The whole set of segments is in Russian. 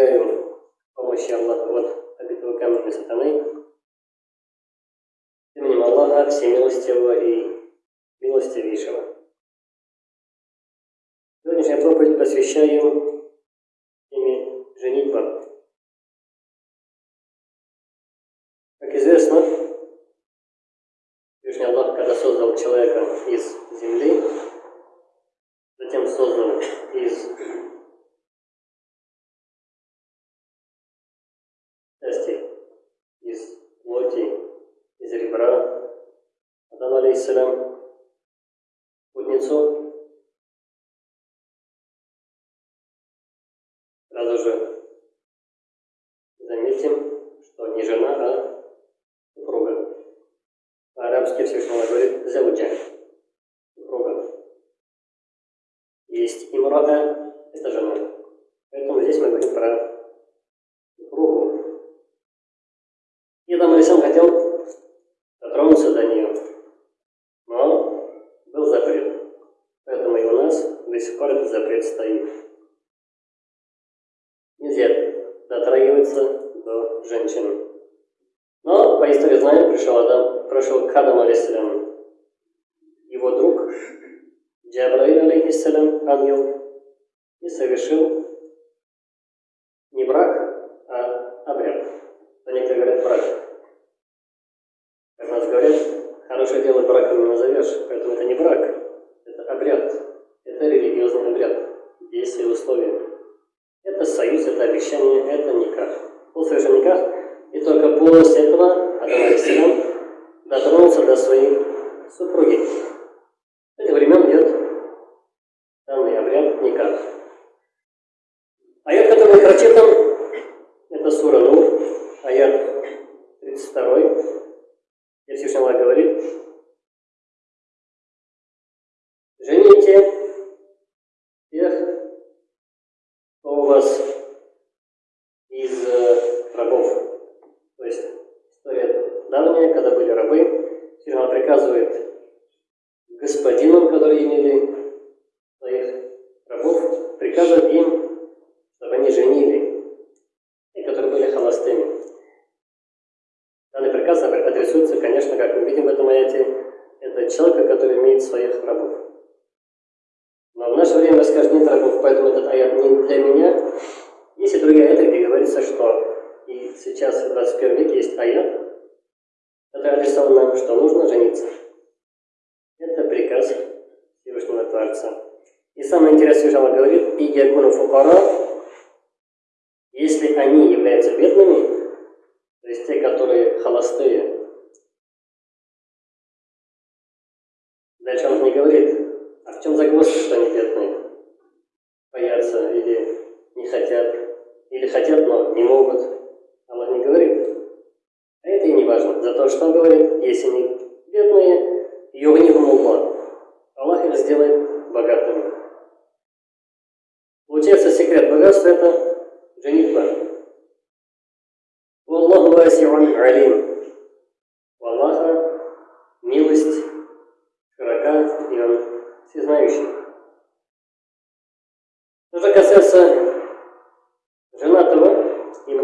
достигаем помощи помощью Аллаха вот от этого камня сатаны. Именем Аллаха всемилостивого и милостивейшего. Сегодняшняя проповедь посвящаем теме женитьба. Как известно, Всевышний Аллах, когда создал человека из Алейсалям, Кузнецов, сразу же заметим, что не жена, а супруга. По-арабски Всевышнего говорит «зауджа» – супруга. Есть имрада – это жена. Поэтому здесь мы говорим про Говоря это, где говорится, что и сейчас в 21 веке есть аят, который адресован нам, что нужно жениться. Это приказ Всевышнего Творца. И самое интересное, что она говорит, и ягуну фукара,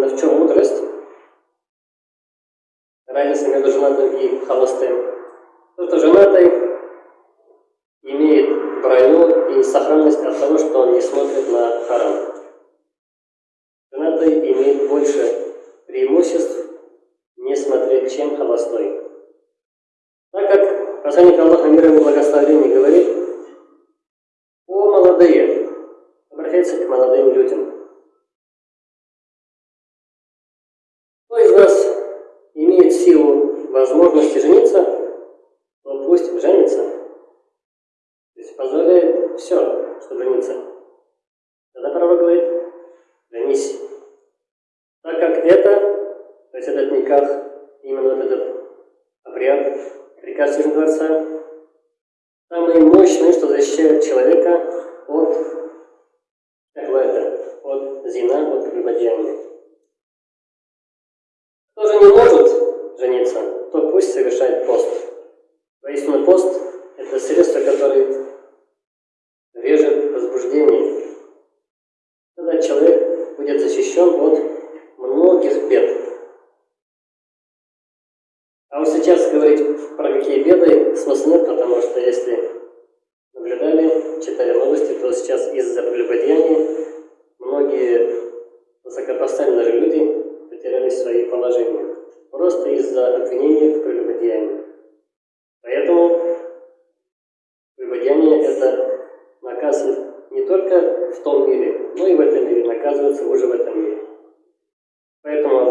В чем мудрость? Разница между женатым и холостым. Кто-то женатый имеет броню и сохранность от того, что он не смотрит на харам. приказ дворца. самые мощные, что защищают человека от Ахвата, от зина, от прелюбодеяния.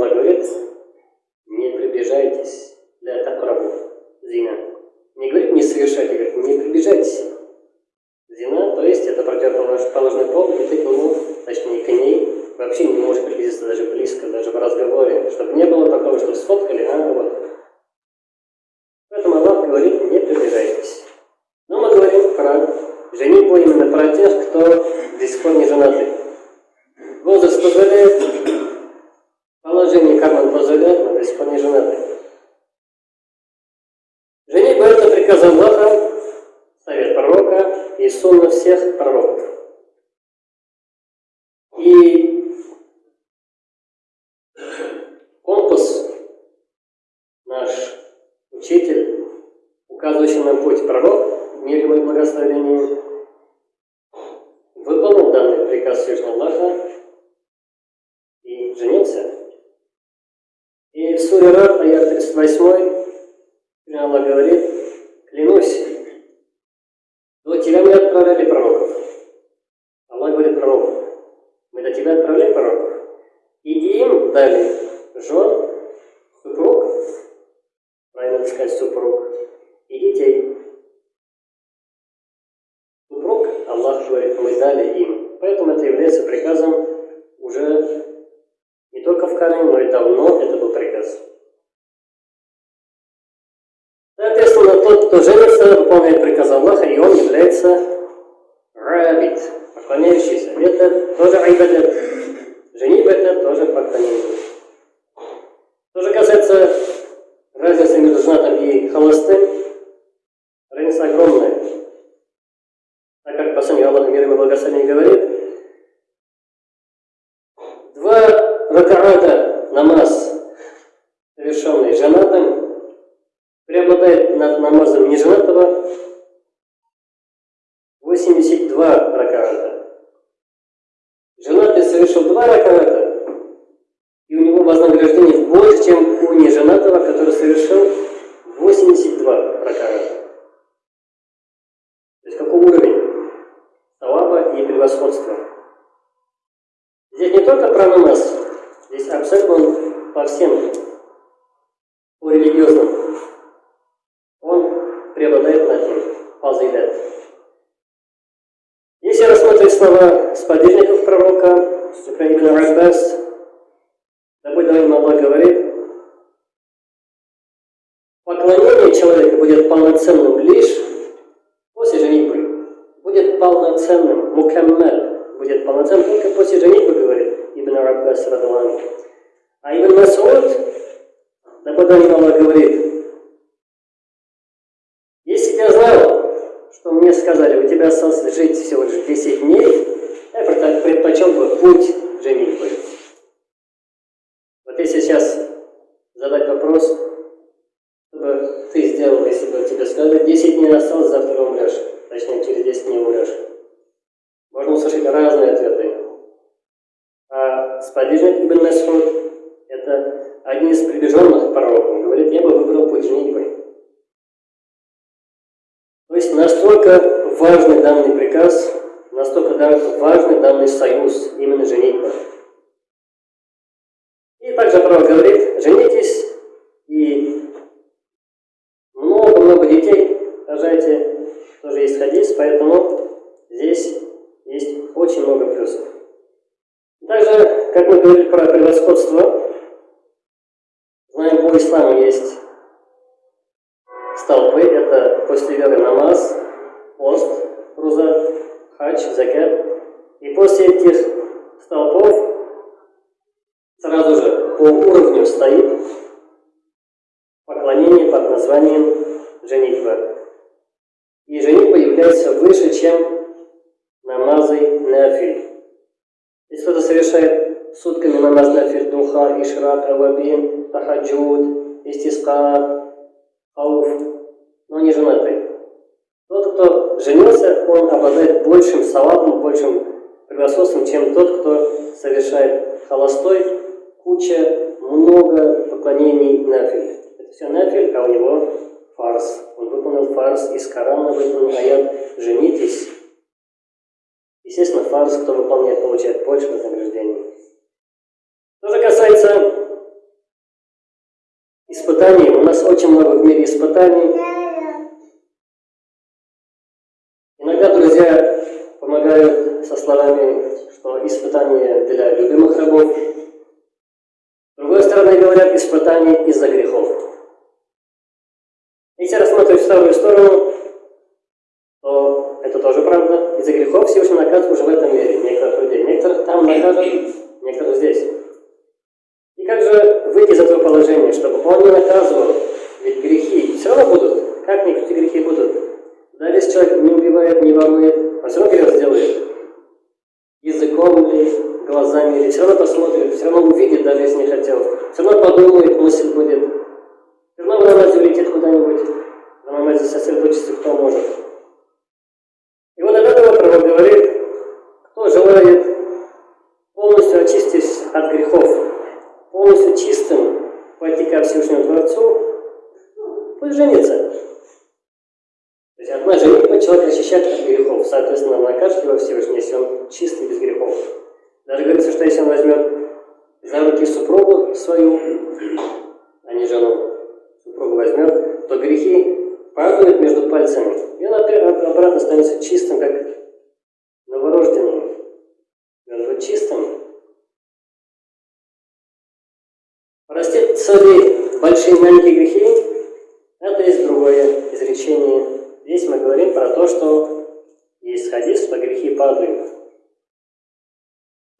Аллах говорит, не приближайтесь для такрабу, зина. Не говорит не совершайте, говорит не приближайтесь. Зина, то есть это противоположный пол, и ты к нему, точнее к ней, вообще не можешь приблизиться даже близко, даже в разговоре, чтобы не было такого, что сфоткали, а вот. Поэтому Аллах говорит, не приближайтесь. Но мы говорим про женитьбу именно про тех, кто до сих пор не женаты. Возраст позволяет, положение карман позволяет, но до сих пор не женаты. Женитьба – это приказ Аллаха, совет пророка и сунна всех пророков. И компас наш учитель, указывающий нам путь пророк, мир ему и благословение, выполнил данный приказ Всевышнего Аллаха и женился. И в суре Рад, аят 38, Аллах говорит, клянусь, до тебя мы отправляли пророков. Аллах говорит пророков. Мы до тебя отправляли пророков. И им дали жен, супруг, правильно сказать супруг, и детей. Супруг, Аллах говорит, мы дали им. Поэтому это является приказом уже не только в Коране, но и давно это был приказ. Соответственно, тот, кто женится, выполняет приказ Аллаха, и он является рабит, поклоняющийся. Это тоже айбадат. Женитьба это тоже поклонение. Что же касается разницы между женатым и холостым, разница огромная. Посланник Аллаха мир и благословение говорит, два ракаата намаз, совершенный женатым, преобладает над намазом неженатого 82 ракаата. Женатый совершил два ракаата, и у него вознаграждение больше, чем у неженатого, который совершил 82 ракаата. То есть какой уровень талаба и превосходства. Здесь не только про намаз, здесь абсолютно по всем, по религиозным. Он преобладает над ним. Фазилят. Если рассмотреть слова сподвижников пророка, Ибн Аббас, да будет доволен Аллах говорит, поклонение человека будет полноценным лишь после женитьбы. Будет полноценным, мукаммаль, будет полноценным только после женитьбы, говорит Ибн Аббас Радалан. А Ибн Масуд, будет доволен Аллах говорит, если бы я знал, что мне сказали, у тебя осталось жить всего лишь 10 дней, я предпочел бы путь женитьбы. Вот если сейчас задать вопрос, что бы ты сделал, если сказали, 10 дней осталось, завтра умрешь, точнее через 10 дней умрешь. Можно услышать разные ответы. А сподвижник Ибн Масхуд – это один из приближенных пророков. Он говорит, я бы выбрал путь женитьбы. То есть настолько важный данный приказ, настолько важный данный союз, именно женитьба. И также пророк говорит, женитесь и много-много детей рожайте, тоже есть хадис, поэтому здесь есть очень много плюсов. Также, как мы говорили про превосходство, знаем, по исламу есть столпы, это после веры намаз, пост, руза, хадж, закат. И после этих столпов сразу же по уровню стоит поклонение под названием женитьба. Является выше, чем намазы нафиль. Если кто-то совершает сутками намаз нафиль, духа, ишрак, авабин, тахаджуд, истиска, хауф, но не женатый. Тот, кто женился, он обладает большим салатом, большим превосходством, чем тот, кто совершает холостой, куча, много поклонений нафиль. Это все нафиль, а у него фарс. Он выполнил фарс из Корана, выполнил аят «Женитесь». Естественно, фарс, кто выполняет, получает больше вознаграждений. Что же касается испытаний, у нас очень много в мире испытаний. Иногда друзья помогают со словами, что испытания для любимых рабов. С другой стороны, говорят, испытания из-за грехов. Если рассматривать вторую сторону, то это тоже правда. Из-за грехов Всевышний наказывает уже в этом мире некоторых людей. Некоторых там накажут, некоторых здесь. И как же выйти из этого положения, чтобы он не наказывал? Ведь грехи все равно будут. Как никакие грехи будут? Да, если человек не убивает, не ворует, он все равно грех сделает. Языком ли, глазами ли, все равно посмотрит, все равно увидит, даже если не хотел. Все равно подумает, мысль будет. Все равно в улетит куда-нибудь. В намазе сосредоточиться кто может. И вот от этого пророк говорит, кто желает полностью очистить от грехов, полностью чистым пойти ко Всевышнему Творцу, пусть женится. То есть одна женитьба человек очищает от грехов, соответственно, накажет его Всевышний, если он чистый, без грехов. Даже говорится, что если он возьмет за руки супругу свою, а не жену, супругу возьмет, то грехи падают между пальцами, и он обратно становится чистым, как новорожденный. Он будет чистым. Простить свои большие маленькие грехи – это есть другое изречение. Здесь мы говорим про то, что есть хадис, что грехи падают.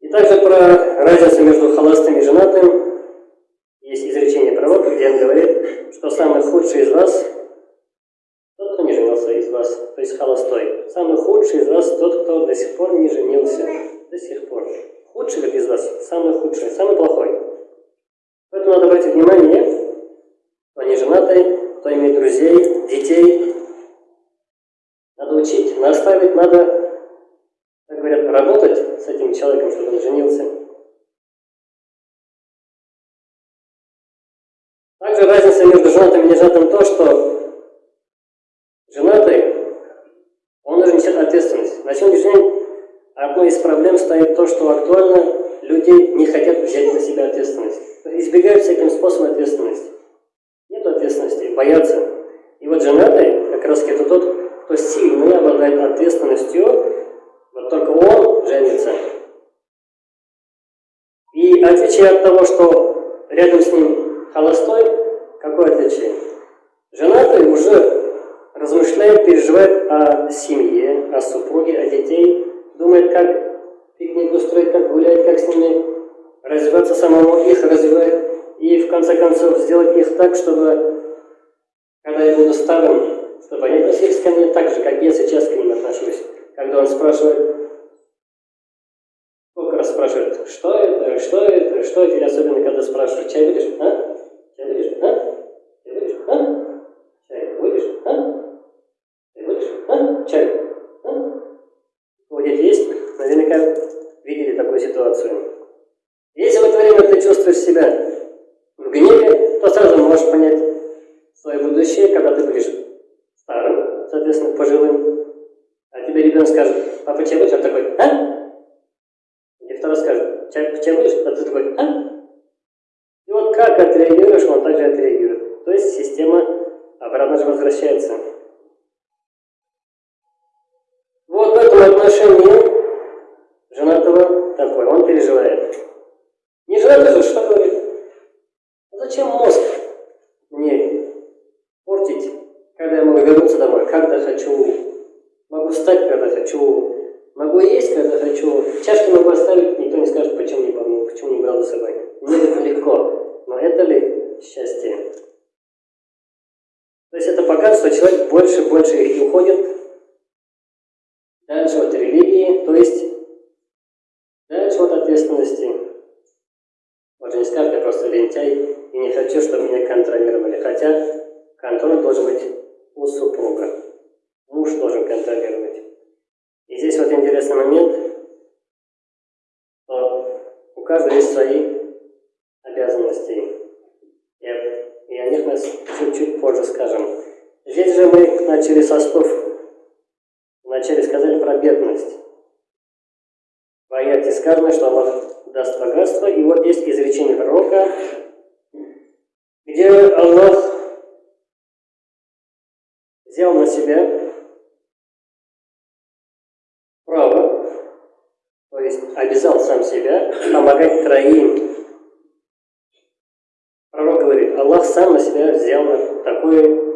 И также про разницу между холостым и женатым есть изречение пророка, где он говорит, что самый худший из вас тот, кто не женился из вас, то есть холостой. Самый худший из вас тот, кто до сих пор не женился. До сих пор. Худший из вас, самый худший, самый плохой. Надо обратить внимание, кто не женатый, кто имеет друзей, детей. Надо учить, наставить, надо, как говорят, работать с этим человеком, чтобы он женился. Также разница между женатым и неженатым то, что женатый, он уже несет ответственность. На сегодняшний день одной из проблем стоит то, что актуально люди не хотят взять на себя ответственность. Избегают всяким способом ответственности. Нет ответственности, боятся. И вот женатый, как раз это тот, кто сильный, обладает ответственностью, вот только он женится. И отличие от того, что рядом с ним холостой, какое отличие? Женатый уже размышляет, переживает о семье, о супруге, о детей, думает, как пикник устроить, как гулять, как с ними развиваться самому, их развивает, и в конце концов сделать их так, чтобы, когда я буду старым, чтобы они относились ко мне так же, как я сейчас к ним отношусь. Когда он спрашивает, сколько раз спрашивает, что это, что это, что это, или особенно когда спрашивают, чай будешь, а? Чай будешь, а? Чай будешь, а? Чай будешь, а? Чай будешь, а? Чай, а? У дети есть? Наверняка видели такую ситуацию. Если в это время ты чувствуешь себя в гневе, то сразу можешь понять свое будущее, когда ты будешь старым, соответственно, пожилым. А тебе ребенок скажет, папа, чай будешь? А такой, а? И второй скажет, чай, чай будешь? А ты такой, а? И вот как отреагируешь, он также отреагирует. То есть система обратно же возвращается. Вот в этом отношении женатого такой, он переживает. Не женатый же что говорит? А зачем мозг мне портить, когда я могу вернуться домой, когда хочу, могу встать, когда хочу, могу есть, когда хочу, чашку могу оставить, никто не скажет, почему не помню, почему не брал за собой. Мне это легко, но это ли счастье? Что человек больше и больше и уходит дальше от религии, то есть дальше от ответственности. скажет, я просто лентяй и не хочу, чтобы меня контролировали. Хотя контроль должен быть у супруга. Муж должен контролировать. И здесь вот интересный момент, что у каждого есть свои обязанности. И, и о них мы чуть-чуть позже скажем. Здесь же мы начали со слов, вначале сказали про бедность. В сказано, что Аллах даст богатство, и вот есть изречение пророка, где Аллах взял на себя право, то есть обязал сам себя помогать троим. Пророк говорит, Аллах сам на себя взял такое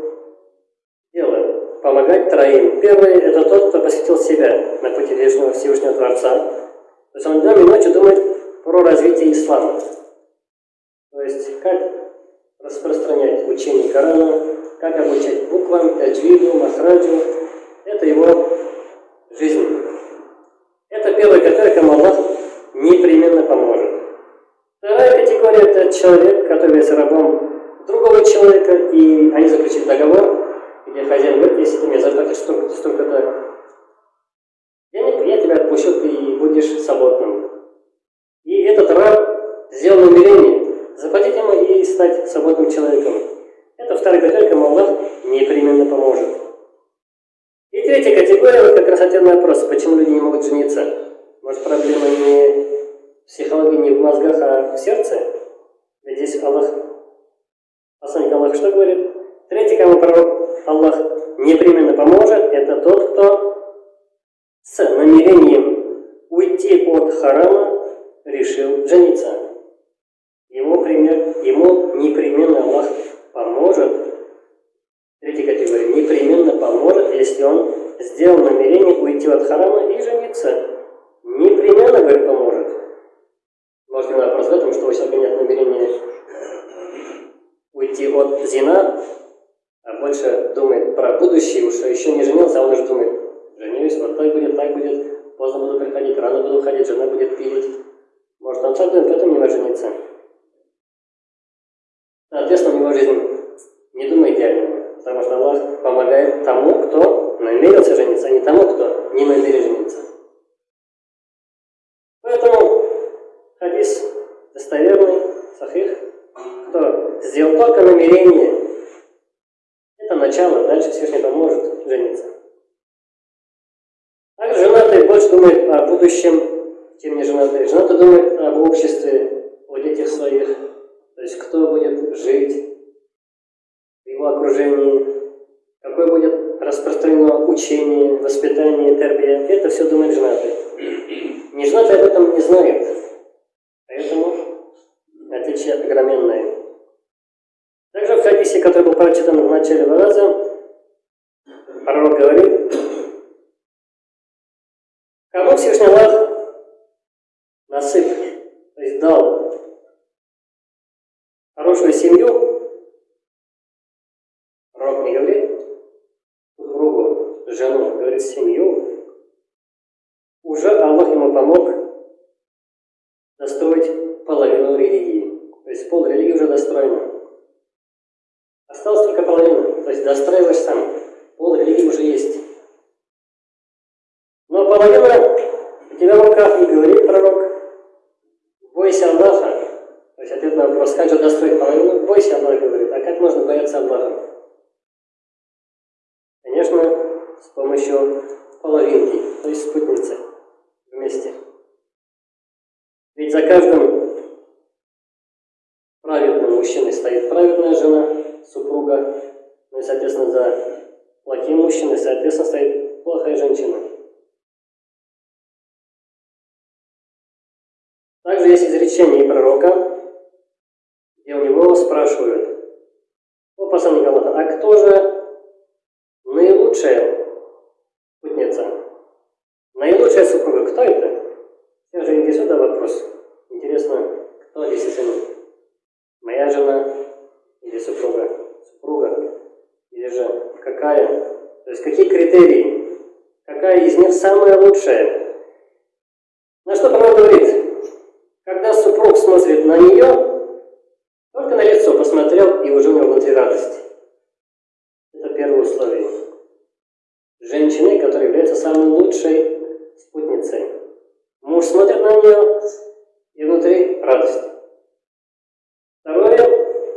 помогать троим. Первый – это тот, кто посвятил себя на пути Вечного Всевышнего Творца. То есть он днем и ночью думает про развитие ислама. То есть, как распространять учение Корана, как обучать буквам, таджвиду, махраджу. Это его жизнь. Это первая категория, кому Аллах непременно поможет. Вторая категория – это человек, который является рабом другого человека, и они заключили договор, где хозяин говорит, если ты мне заплатишь столько-то, столько-то денег, я тебя отпущу, ты будешь свободным. И этот раб сделал намерение заплатить ему и стать свободным человеком. Это вторая категория, кому Аллах непременно поможет. И третья категория, вот как раз на вопрос, почему люди не могут жениться. Может проблема не в психологии, не в мозгах, а в сердце? Ведь здесь Аллах, посланник Аллах что говорит? Третий, кому пророк Аллах непременно поможет, это тот, кто с намерением уйти от харама решил жениться. Ему пример, ему непременно Аллах поможет, третья категория, непременно поможет, если он сделал намерение уйти от харама и жениться. Непременно, говорит, поможет. Может, вопрос в этом, что у человека нет намерения уйти от зина, больше думает про будущее, уж еще не женился, а он уже думает, женюсь, вот так будет, так будет, поздно буду приходить, рано буду уходить, жена будет пилить. Может, он так думает, поэтому не может жениться. Соответственно, у него жизнь не думай идеального, потому что Аллах помогает тому, кто намерился жениться, а не тому, кто не намерен жениться. Поэтому хадис достоверный, сахих, кто сделал только намерение, начало, дальше Всевышний поможет жениться. Также женатый больше думает о будущем, чем не женатый. Женатый думает об обществе, о детях своих, то есть кто будет жить в его окружении, какое будет распространено учение, воспитание, тербия. Это все думает женатый. Неженатый об этом не знает. Поэтому отличие огроменное. Также в начале раза, пророк говорит, кому Всевышний Аллах насып, то есть дал хорошую семью, пророк не говорит супругу, жену, говорит семью, уже Аллах ему помог достроить половину религии. То есть пол религии уже достроена. están есть изречение пророка, где у него спрашивают, о посланник Аллаха, а кто же наилучшая спутница? Наилучшая супруга, кто это? Всех же интересует вопрос. Интересно, кто действительно? Моя жена или супруга? Супруга? Или же какая? То есть какие критерии? Какая из них самая лучшая? На что пророк говорит? Когда супруг смотрит на нее, посмотрел, и уже у него внутри радость. Это первое условие. Женщины, которая является самой лучшей спутницей. Муж смотрит на нее, и внутри радость. Второе,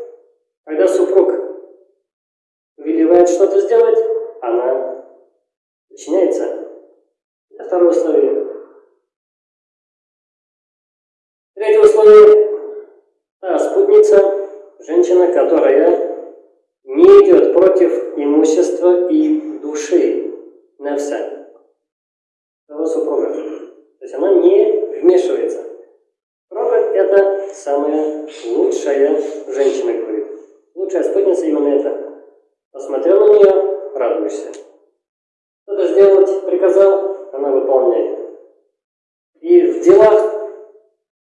когда супруг повелевает что-то сделать, она подчиняется. Это второе условие. Третье условие. Та спутница, женщина, которая не идет против имущества и души Невса, того супруга. То есть она не вмешивается. Робот – это самая лучшая женщина, говорит. Лучшая спутница именно это. Посмотрел на нее, радуешься. Что-то сделать приказал, она выполняет. И в делах,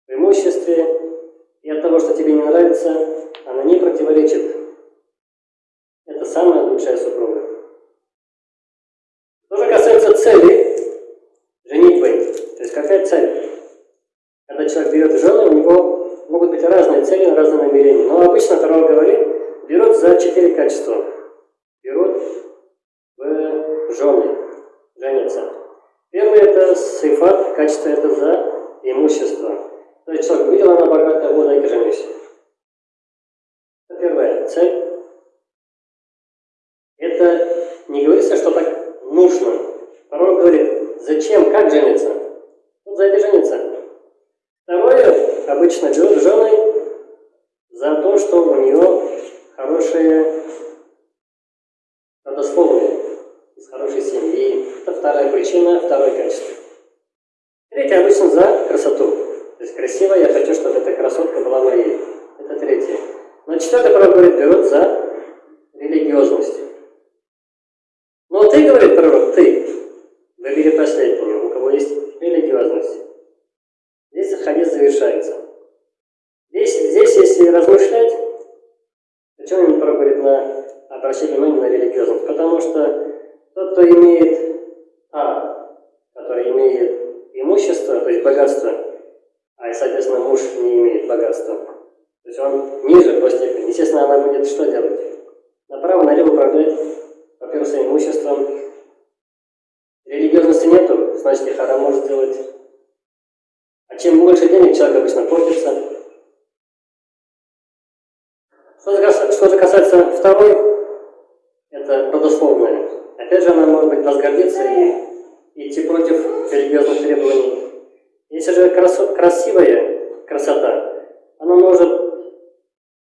в имуществе, и от того, что тебе не нравится, она не противоречит. Это самая лучшая супруга. Что же касается цели женитьбы, то есть какая цель? Когда человек берет жены, у него могут быть разные цели, разные намерения. Но обычно Таро говорит, берут за четыре качества. Жены, женятся. Первое это сифат, качество это за имущество. То есть человек видел, она богатая, вот дай женюсь. Это первая цель. Это не говорится, что так нужно. Порой говорит, зачем, как жениться? Вот за это жениться. Второе, обычно берут жены за то, что у нее хорошие родословные, из хорошей семьи. Это вторая причина, второе качество. Третье, обычно за красоту. То есть красиво, я хочу, чтобы эта красотка была моей. Это третье. Но четвертое, право говорит, берут за религиозность. Но ты, говорит пророк, ты, выбери последнюю, у кого есть религиозность. Здесь хадис завершается. Здесь, здесь если размышлять, почему именно пророк говорит на обращение внимания на религиозность? Потому что тот, кто имеет А, который имеет имущество, то есть богатство, а, соответственно, муж не имеет богатства, то есть он ниже по степени, естественно, она будет что делать? Направо-налево управлять во-первых, своим имуществом. Религиозности нету, значит, и харам может сделать. А чем больше денег человек обычно портится. Что же, касается второй, это родословная. Опять же, она может быть возгордиться и идти против религиозных требований. Если же красивая красота, она может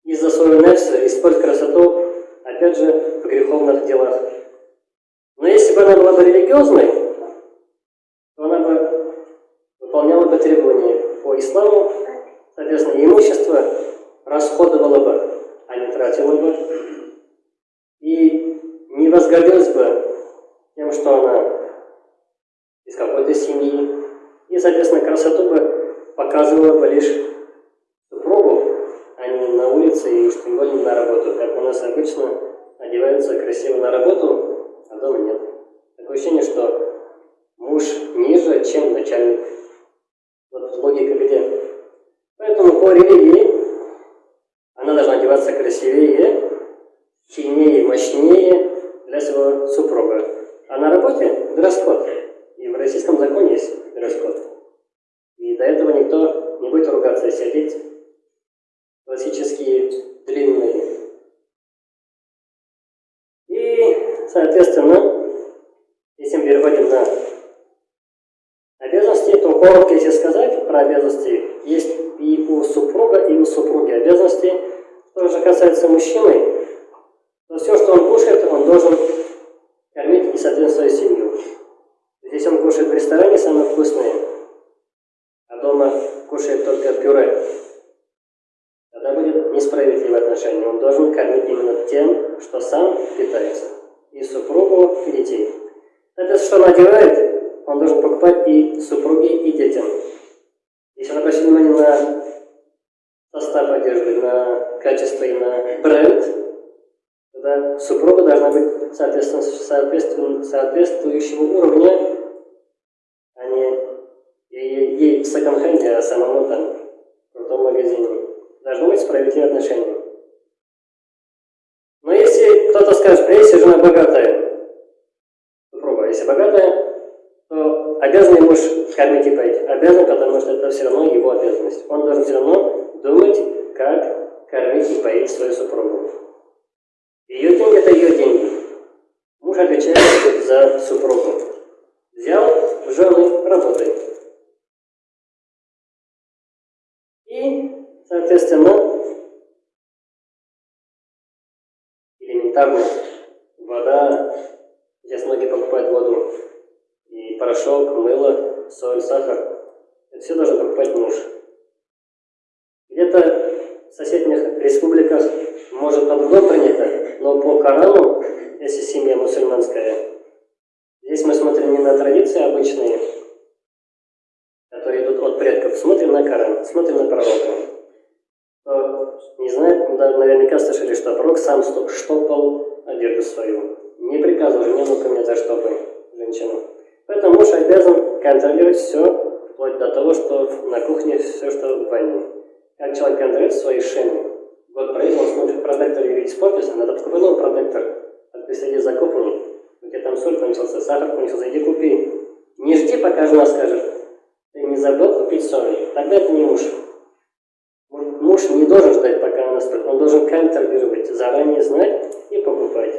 из-за своего нефса использовать красоту, опять же, в греховных делах. Но если бы она была бы религиозной, то она бы выполняла бы требования по исламу, соответственно, имущество расходовала бы, а не тратила бы, и не возгордилась бы что она из какой-то семьи, и, соответственно, красоту бы показывала бы лишь супругу, а не на улице и уж тем более на работу, как у нас обычно одеваются красиво на работу, а дома нет. Такое ощущение, что муж ниже, чем начальник. Вот логика где. Поэтому по религии она должна одеваться красивее, сильнее, мощнее для своего супруга. Работе дресс-код. И в российском законе есть дресс-код. И до этого никто не будет ругаться, если одеть классические длинные Соответственно, если мы переходим на обязанности, то коротко, если сказать про обязанности, есть и у супруга, и у супруги обязанности. Что же касается мужчины, то все, что он кушает, он должен кормить и, соответственно, свою семью. Здесь он кушает в ресторане самое вкусное, а дома кушает только пюре. Тогда будет несправедливое отношение. Он должен кормить именно тем, что сам питается и супругу, и детей. Это что он одевает, он должен покупать и супруге, и детям. Если он обращает внимание на состав одежды, на качество и на бренд, тогда супруга должна быть соответственно, соответствующего уровня, Ей в секонд-хенде, а самому там, в том магазине. Должно быть справедливое отношение. Но если кто-то скажет, что если жена богатая, супруга, если богатая, то обязан муж кормить и поить. Обязан, потому что это все равно его обязанность. Он должен все равно думать, как кормить и поить свою супругу. Ее деньги – это ее деньги. Муж отвечает за супругу. Взял жены, работает. Соответственно, элементарно вода, здесь многие покупают воду, и порошок, мыло, соль, сахар. Это все должен покупать муж. Где-то в соседних республиках может по-другому принято, но по Корану, если семья мусульманская, здесь мы смотрим не на традиции обычные, которые идут от предков, смотрим на Коран, смотрим на пророка. Наверняка слышали, что пророк сам штопал одежду свою. Не приказывал жене, ну-ка мне заштопай женщину. Поэтому муж обязан контролировать все, вплоть до того, что на кухне все, что в ванне. Как человек контролирует свои шины. Вот проезд, он смотрит протектор и видит испортился, надо покупать новый протектор. А ты сиди закопанный, у тебя там соль кончился, сахар кончился, иди купи. Не жди, пока жена скажет. Ты не забыл купить соль. Тогда это не муж. Скажет. Он должен контролировать, заранее знать и покупать.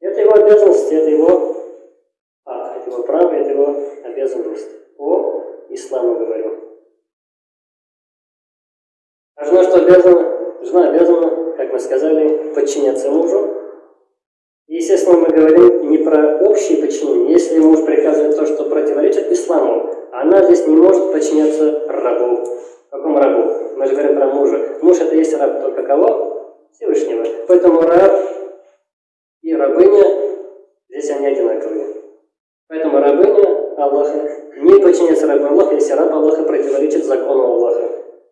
Это его обязанность, это его а, это его право, это его обязанность. По исламу говорю. А жена что обязана? Жена обязана, как мы сказали, подчиняться мужу. естественно, мы говорим не про общее подчинение. Если муж приказывает то, что противоречит исламу, она здесь не может подчиняться рабу. Какому рабу? Мы же говорим про мужа. Муж это есть раб только кого? Всевышнего. Поэтому раб и рабыня, здесь они одинаковые. Поэтому рабыня Аллаха не подчиняется рабу Аллаха, если раб Аллаха противоречит закону Аллаха.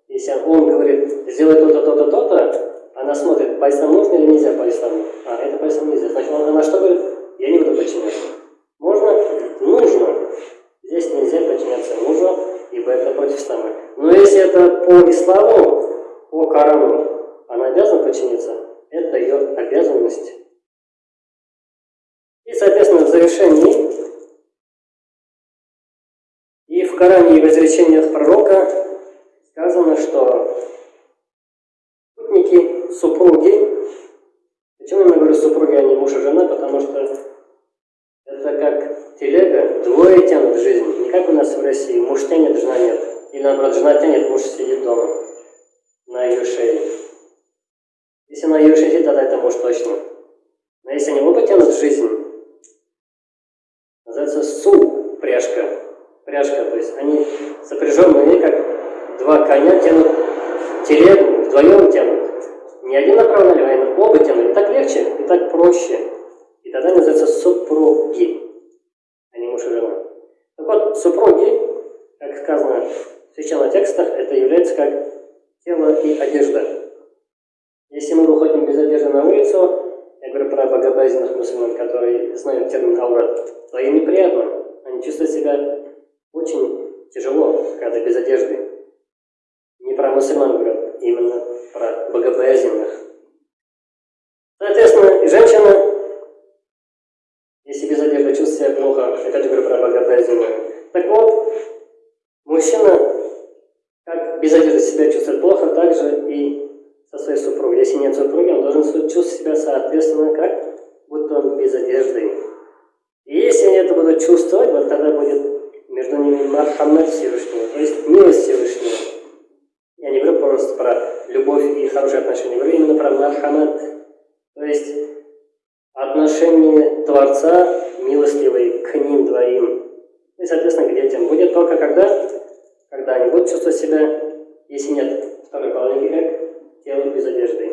Если он говорит, сделай то-то, то-то, то-то, она смотрит, по исламу или нельзя по? А, это по нельзя. Значит, она что говорит? Я не буду подчиняться. По исламу, по Корану, она обязана подчиниться, это ее обязанность. И, соответственно, в завершении и в Коране и в изречениях пророка сказано, что спутники, супруги, почему я говорю супруги, а не муж и жена, потому что это как телега, двое тянут жизнь, не как у нас в России, муж тянет, жена нет. Или наоборот, жена тянет, муж сидит дома на ее шее. Если на ее шее, тогда это муж точно. Но если они оба тянут в жизнь, называется су, пряжка. Пряжка, то есть они сопряженные, как два коня тянут телегу, вдвоем тянут. Не один направо налево, а оба тянут. И так легче, и так проще. И тогда называется супруги, а не муж и жена. Так вот, супруги, как сказано священных текстах, это является как тело и одежда. Если мы выходим без одежды на улицу, я говорю про богобоязненных мусульман, которые знают термин аурат, то им неприятно. Они чувствуют себя очень тяжело, когда без одежды. Не про мусульман говорят, именно про богобоязненных. Соответственно, женщина, если без одежды чувствует себя плохо, опять говорю про богобоязненную. Так вот, также и со своей супругой. Если нет супруги, он должен чувствовать себя соответственно как, будто он без одежды. И если они это будут чувствовать, вот тогда будет между ними Мархаммад Всевышнего, то есть милость Всевышнего. Я не говорю просто про любовь и хорошие отношения, я говорю именно про Мархаммад, то есть отношение Творца милостивый к ним двоим. И, соответственно, к детям будет только когда, когда они будут чувствовать себя, если нет второй половинки, как тело без одежды.